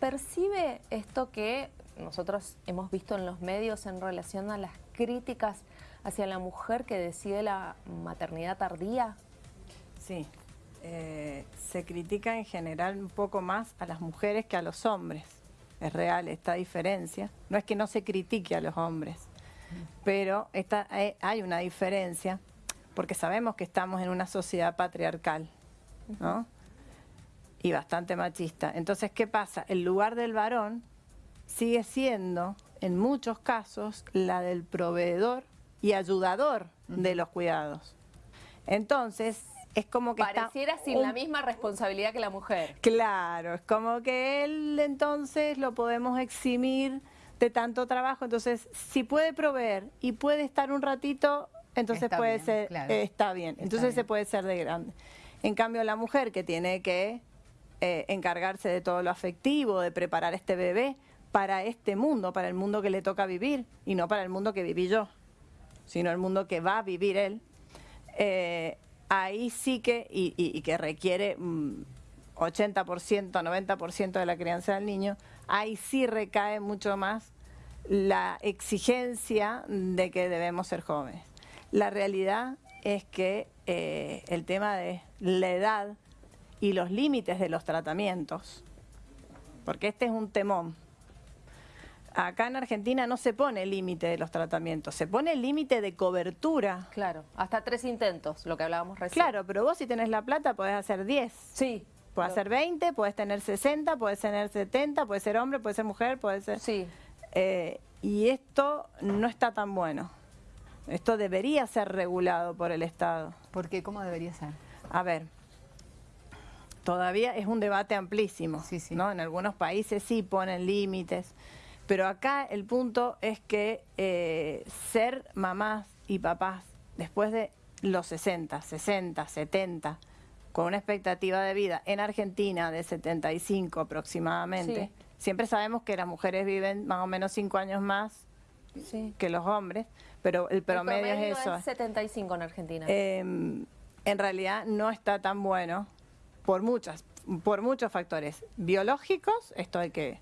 percibe esto que nosotros hemos visto en los medios en relación a las críticas hacia la mujer que decide la maternidad tardía? Sí, eh, se critica en general un poco más a las mujeres que a los hombres. Es real esta diferencia. No es que no se critique a los hombres, pero esta, eh, hay una diferencia porque sabemos que estamos en una sociedad patriarcal, ¿no? Y bastante machista. Entonces, ¿qué pasa? El lugar del varón sigue siendo, en muchos casos, la del proveedor y ayudador de los cuidados. Entonces, es como que Pareciera sin la misma responsabilidad que la mujer. Claro, es como que él entonces lo podemos eximir de tanto trabajo, entonces si puede proveer y puede estar un ratito, entonces puede ser, eh, está bien, entonces se puede ser de grande. En cambio la mujer que tiene que eh, encargarse de todo lo afectivo, de preparar este bebé para este mundo, para el mundo que le toca vivir y no para el mundo que viví yo, sino el mundo que va a vivir él, eh, ahí sí que, y, que requiere 80%, mm, 90% de la crianza del niño, ahí sí recae mucho más la exigencia de que debemos ser jóvenes. La realidad es que eh, el tema de la edad y los límites de los tratamientos, porque este es un temón, Acá en Argentina no se pone límite de los tratamientos, se pone el límite de cobertura. Claro, hasta tres intentos, lo que hablábamos recién. Claro, pero vos si tenés la plata podés hacer 10. Sí. Puedes hacer 20, puedes tener 60, puedes tener 70, puedes ser hombre, puedes ser mujer, puedes ser... Sí. Eh, y esto no está tan bueno. Esto debería ser regulado por el Estado. ¿Por qué? ¿Cómo debería ser? A ver, todavía es un debate amplísimo. Sí, sí. ¿no? En algunos países sí ponen límites. Pero acá el punto es que eh, ser mamás y papás después de los 60, 60, 70, con una expectativa de vida en Argentina de 75 aproximadamente, siempre sabemos que las mujeres viven más o menos 5 años más que los hombres, pero el promedio, es eso. Es 75 en Argentina. Em, en realidad no está tan bueno por muchas, por muchos factores biológicos, esto hay que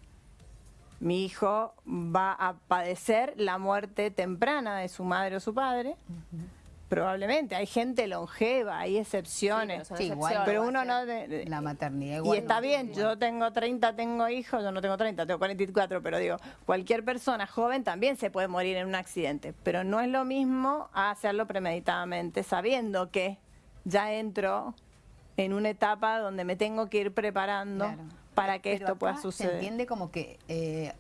mi hijo va a padecer la muerte temprana de su madre o su padre. Probablemente, hay gente longeva, hay excepciones, pero uno no... De, la maternidad Y está bien, yo tengo 30, tengo hijos, yo no tengo 30, tengo 44, pero digo, cualquier persona joven también se puede morir en un accidente, pero no es lo mismo hacerlo premeditadamente, sabiendo que ya entro en una etapa donde me tengo que ir preparando para que esto pueda suceder. Se entiende como que, eh,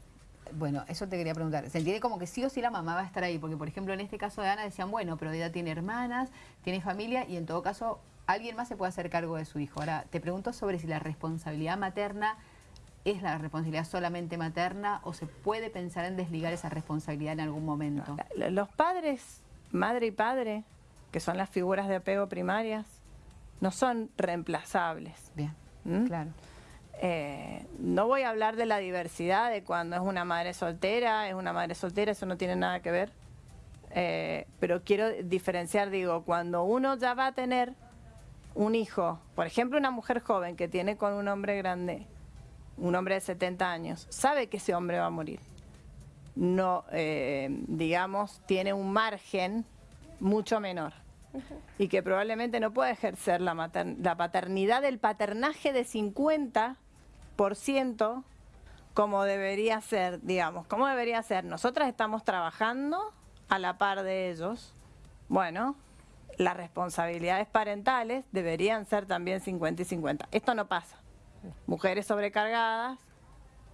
bueno, eso te quería preguntar, se entiende como que sí o sí la mamá va a estar ahí, porque por ejemplo en este caso de Ana decían, bueno, pero ella tiene hermanas, tiene familia y en todo caso alguien más se puede hacer cargo de su hijo. Ahora, te pregunto sobre si la responsabilidad materna es la responsabilidad solamente materna o se puede pensar en desligar esa responsabilidad en algún momento. Los padres, madre y padre, que son las figuras de apego primarias, no son reemplazables. Bien, ¿Mm? claro. Eh, no voy a hablar de la diversidad, de cuando es una madre soltera, es una madre soltera, eso no tiene nada que ver. Eh, pero quiero diferenciar, digo, cuando uno ya va a tener un hijo, por ejemplo una mujer joven que tiene con un hombre grande, un hombre de 70 años, sabe que ese hombre va a morir. No, eh, digamos, tiene un margen mucho menor y que probablemente no puede ejercer la, la paternidad del paternaje de 50 ciento como debería ser, digamos, como debería ser. Nosotras estamos trabajando a la par de ellos. Bueno, las responsabilidades parentales deberían ser también 50 y 50. Esto no pasa. Mujeres sobrecargadas,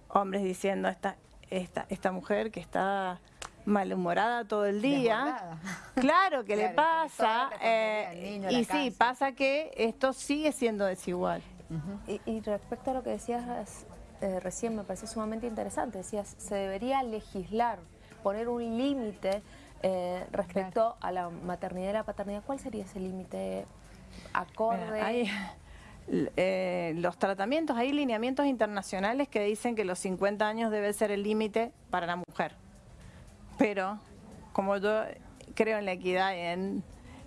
hombres diciendo esta, esta, esta mujer que está malhumorada todo el día. Claro que le pasa. Eh, y sí, pasa que esto sigue siendo desigual y, respecto a lo que decías eh, recién, me parece sumamente interesante. Decías, se debería legislar, poner un límite eh, respecto a la maternidad y la paternidad. ¿Cuál sería ese límite acorde? Eh, los tratamientos, hay lineamientos internacionales que dicen que los 50 años debe ser el límite para la mujer. Pero, como yo creo en la equidad y en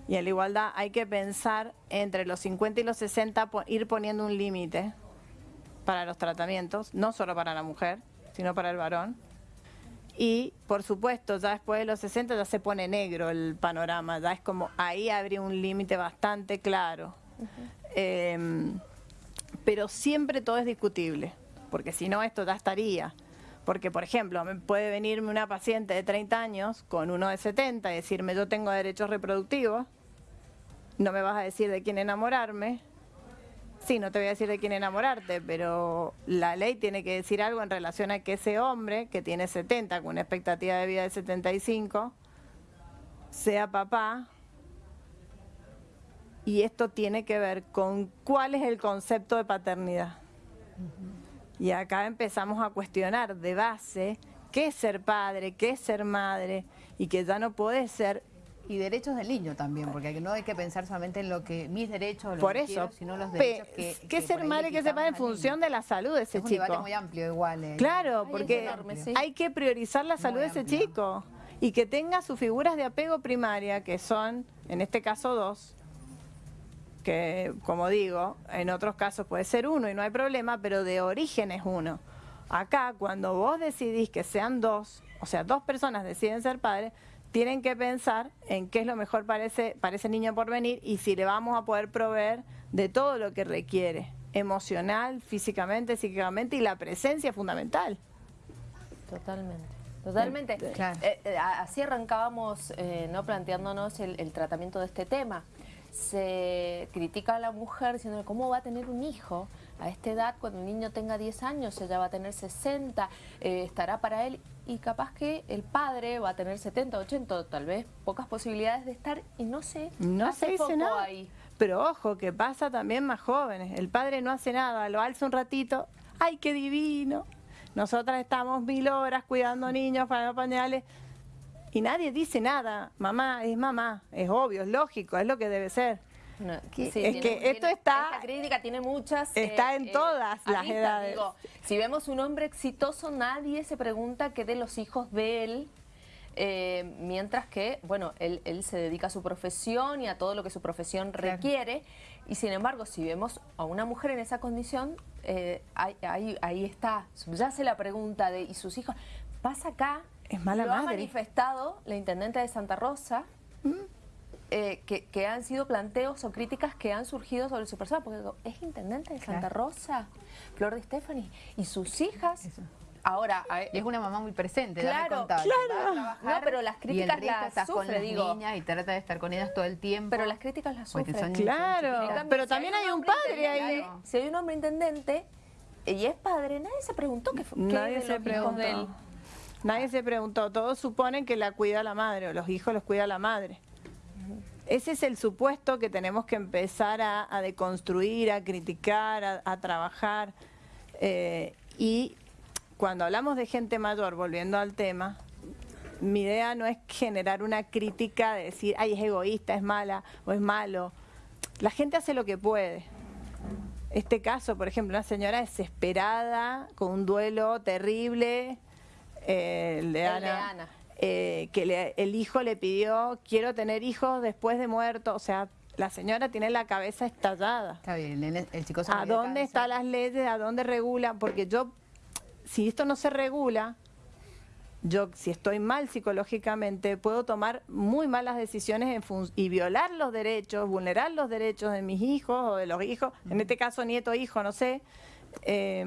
y en la igualdad hay que pensar entre los 50 y los 60, ir poniendo un límite para los tratamientos, no solo para la mujer, sino para el varón. Y, por supuesto, ya después de los 60 ya se pone negro el panorama, ya es como ahí habría un límite bastante claro. Em, pero siempre todo es discutible, porque si no esto ya estaría. Porque, por ejemplo, puede venirme una paciente de 30 años con uno de 70 y decirme yo tengo derechos reproductivos, no me vas a decir de quién enamorarme, Sí, no te voy a decir de quién enamorarte, pero la ley tiene que decir algo en relación a que ese hombre, que tiene 70, con una expectativa de vida de 75, sea papá. Y esto tiene que ver con cuál es el concepto de paternidad. Y acá empezamos a cuestionar de base qué es ser padre, qué es ser madre, y que ya no puede ser y derechos del niño también, porque no hay que pensar solamente en lo que mis derechos, lo por que eso, quiero, sino los derechos que... ¿Qué ser madre que sepa en función de la salud de ese es chico? un debate muy amplio igual. Eh. Claro, porque hay que priorizar la salud de ese chico y que tenga sus figuras de apego primaria, que son, en este caso, dos, que, como digo, en otros casos puede ser uno y no hay problema, pero de origen es uno. Acá, cuando vos decidís que sean dos, o sea, dos personas deciden ser padres, tienen que pensar en qué es lo mejor para ese, para ese niño por venir y si le vamos a poder proveer de todo lo que requiere, emocional, físicamente, psíquicamente y la presencia fundamental. Totalmente. Totalmente. Eh, eh, así arrancábamos eh, no planteándonos el, tratamiento de este tema. Se critica a la mujer diciendo cómo va a tener un hijo a esta edad, cuando el niño tenga 10 años, ella va a tener 60, estará para él y capaz que el padre va a tener 70, 80, tal vez pocas posibilidades de estar y no sé, no se dice nada. Ahí. Pero ojo, que pasa también más jóvenes. El padre no hace nada, lo alza un ratito, ¡ay, qué divino! Nosotras estamos mil horas cuidando niños, para pañales, y nadie dice nada. Mamá es mamá, es obvio, es lógico, es lo que debe ser es que esto está... Esta crítica tiene muchas... Está en eh, todas las edades. si vemos un hombre exitoso, nadie se pregunta qué de los hijos de él, eh, mientras que, bueno, él, se dedica a su profesión y a todo lo que su profesión requiere. Y sin embargo, si vemos a una mujer en esa condición, eh, ahí, ahí, está, subyace la pregunta de, ¿y sus hijos? Pasa acá, es mala lo ha manifestado la intendente de Santa Rosa, mm. Eh, que, han sido planteos o críticas que han surgido sobre su persona, porque es intendente de Santa Rosa, Flor de Stephanie, y sus hijas... Ahora, es una mamá muy presente, claro, claro. No, pero las críticas las sufre, con las niñas y trata de estar con ellas todo el tiempo. Pero las críticas las sufre. claro, pero también hay un padre ahí. Si hay un hombre intendente y es padre, nadie se preguntó qué fue. Nadie se preguntó. Nadie se preguntó. Todos suponen que la cuida la madre o los hijos los cuida la madre. Ese es el supuesto que tenemos que empezar a, deconstruir, a criticar, a, trabajar. Eh, y cuando hablamos de gente mayor, volviendo al tema, mi idea no es generar una crítica de decir, ay, es egoísta, es mala o es malo. La gente hace lo que puede. Este caso, por ejemplo, una señora desesperada, con un duelo terrible, eh, el de Ana eh, que el hijo le pidió, quiero tener hijos después de muerto, o sea, la señora tiene la cabeza estallada. Está bien, el, chico ¿A dónde están las leyes? ¿A dónde regulan? Porque yo, si esto no se regula, yo si estoy mal psicológicamente puedo tomar muy malas decisiones y violar los derechos, vulnerar los derechos de mis hijos o de los hijos, en este caso nieto, hijo, no sé, eh,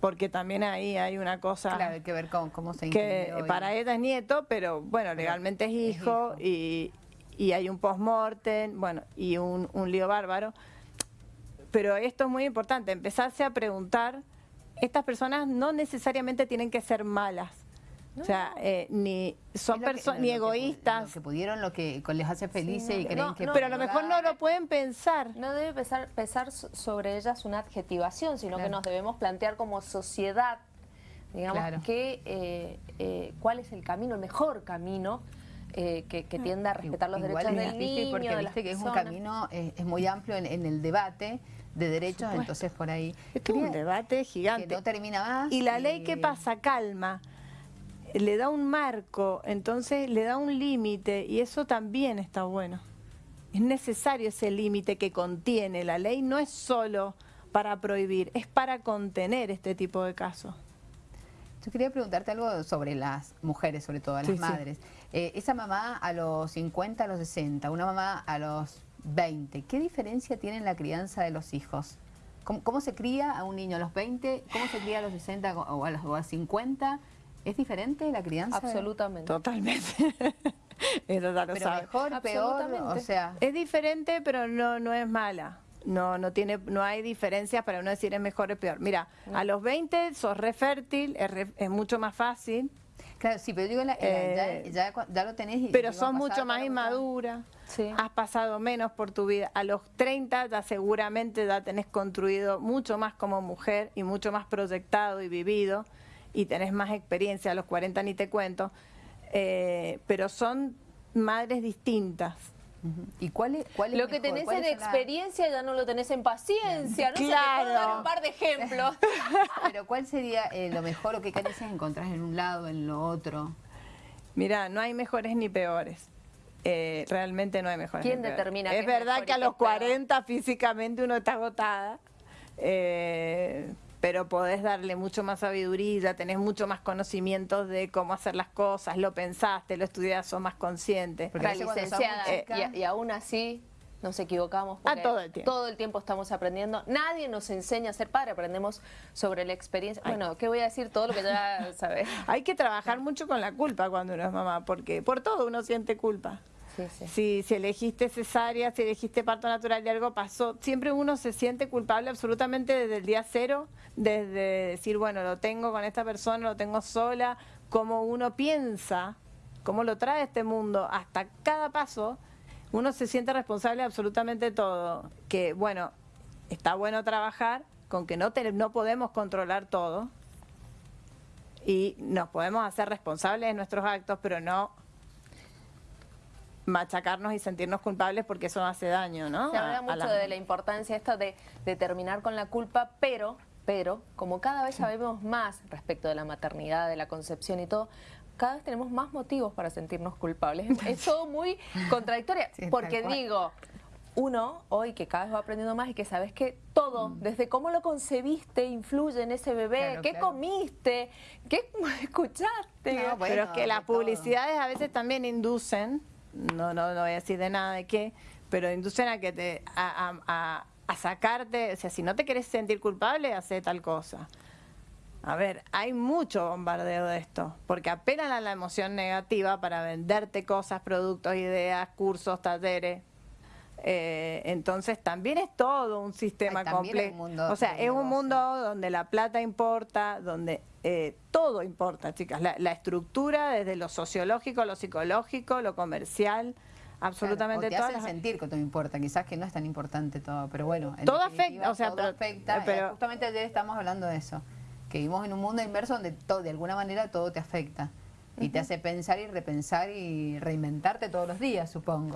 porque también ahí hay una cosa... Claro, hay que ver cómo, cómo se Que para ella es nieto, pero bueno, legalmente es hijo, Y, y, hay un post-mortem, bueno, y un, un lío bárbaro. Pero esto es muy importante, empezarse a preguntar, estas personas no necesariamente tienen que ser malas, o sea, eh, ni son personas ni egoístas. Que, que pudieron, lo que les hace felices y creen que... pero a lo mejor no lo pueden pensar. No debe pesar, pesar sobre ellas una adjetivación, sino que nos debemos plantear como sociedad, digamos, que, eh, eh, cuál es el camino, el mejor camino que, que, tienda a respetar los derechos del niño, porque viste que es un camino es muy amplio en, el debate de derechos, entonces por ahí... Es un debate gigante. Que no termina más. ¿Y la ley qué pasa? Calma le da un marco, entonces le da un límite y eso también está bueno. Es necesario ese límite que contiene la ley, no es solo para prohibir, es para contener este tipo de casos. Yo quería preguntarte algo sobre las mujeres, sobre todo, las madres. Eh, esa mamá a los 50, a los 60, una mamá a los 20, ¿qué diferencia tiene en la crianza de los hijos? ¿Cómo, se cría a un niño a los 20? ¿Cómo se cría a los 60 o a los 50? ¿Es diferente la crianza? Absolutamente. Totalmente. Eso ya lo pero mejor, peor, o sea... Es diferente, pero no, no es mala. No, no tiene, no hay diferencias para uno decir es mejor o peor. Mira, a los 20 sos re fértil, es, mucho más fácil. Claro, sí, pero digo, la, eh, ya, ya, lo tenés. Y, pero sos mucho más inmadura, has pasado menos por tu vida. A los 30 ya seguramente ya tenés construido mucho más como mujer y mucho más proyectado y vivido y tenés más experiencia. A los 40 ni te cuento. Eh, pero son madres distintas. ¿Y cuál es, cuál Lo que tenés en experiencia ya no lo tenés en paciencia, ¿no? Claro. dar un par de ejemplos. Pero ¿cuál sería eh, lo mejor o qué carencias encontrás en un lado, en lo otro? Mira, no hay mejores ni peores. Eh, realmente no hay mejores. ¿Quién determina? Es verdad que a los 40 físicamente uno está agotada. Eh, pero podés darle mucho más sabiduría, tenés mucho más conocimientos de cómo hacer las cosas, lo pensaste, lo estudiaste, sos más consciente. Porque licenciada, y, aún así nos equivocamos porque todo, el tiempo. todo el tiempo estamos aprendiendo. Nadie nos enseña a ser padre, aprendemos sobre la experiencia. Bueno, ¿qué voy a decir? Todo lo que ya sabes. Hay que trabajar mucho con la culpa cuando uno es mamá, porque por todo uno siente culpa. Si, elegiste cesárea, si elegiste parto natural y algo pasó, siempre uno se siente culpable absolutamente desde el día cero, desde decir, bueno, lo tengo con esta persona, lo tengo sola, como uno piensa, cómo lo trae este mundo, hasta cada paso, uno se siente responsable de absolutamente todo. Que, bueno, está bueno trabajar con que no, no podemos controlar todo y nos podemos hacer responsables de nuestros actos, pero no machacarnos y sentirnos culpables porque eso hace daño, ¿no? Se habla mucho de la importancia esto de, de terminar con la culpa, pero, pero, como cada vez sabemos más respecto de la maternidad, de la concepción y todo, cada vez tenemos más motivos para sentirnos culpables. Es todo muy contradictorio, porque digo, uno hoy que cada vez va aprendiendo más y que sabes que todo, mm. desde cómo lo concebiste, influye en ese bebé, qué comiste, qué escuchaste. pero es que las publicidades a veces también inducen no, no, no voy a decir de nada de qué, pero inducen a que te, a, sacarte, o sea, si no te querés sentir culpable, hace tal cosa. A ver, hay mucho bombardeo de esto, porque apelan a la emoción negativa para venderte cosas, productos, ideas, cursos, talleres. Eh, entonces también es todo un sistema complejo. O sea, es un mundo donde la plata importa, donde eh, todo importa, chicas. La, estructura, desde lo sociológico, lo psicológico, lo comercial, absolutamente todo. te sentir que todo importa, quizás que no es tan importante todo, pero bueno. todo afecta, o sea, todo afecta. Pero, justamente ayer estamos hablando de eso, que vivimos en un mundo inverso donde todo, de alguna manera todo te afecta. Y te hace pensar y repensar y reinventarte todos los días, supongo.